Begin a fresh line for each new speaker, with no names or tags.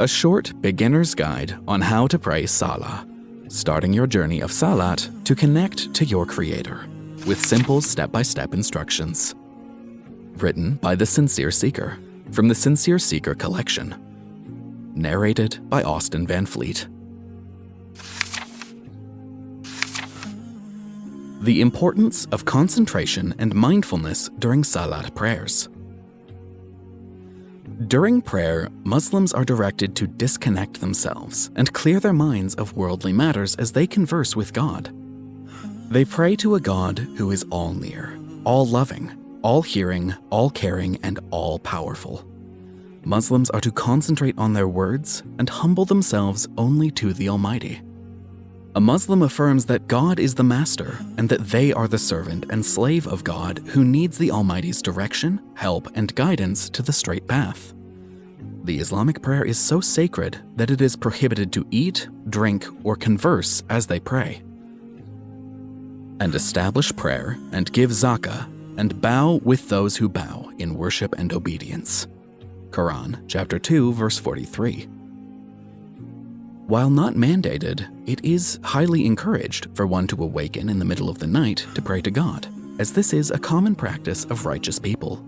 a short beginner's guide on how to pray Salah, starting your journey of Salat to connect to your Creator with simple step-by-step instructions. Written by The Sincere Seeker from the Sincere Seeker collection. Narrated by Austin Van Fleet. The importance of concentration and mindfulness during Salat prayers. During prayer, Muslims are directed to disconnect themselves and clear their minds of worldly matters as they converse with God. They pray to a God who is all near, all loving, all hearing, all caring, and all powerful. Muslims are to concentrate on their words and humble themselves only to the Almighty. A Muslim affirms that God is the master and that they are the servant and slave of God who needs the Almighty's direction, help, and guidance to the straight path. The Islamic prayer is so sacred that it is prohibited to eat, drink, or converse as they pray. And establish prayer and give zakah and bow with those who bow in worship and obedience. Quran chapter 2 verse 43. While not mandated, it is highly encouraged for one to awaken in the middle of the night to pray to God, as this is a common practice of righteous people.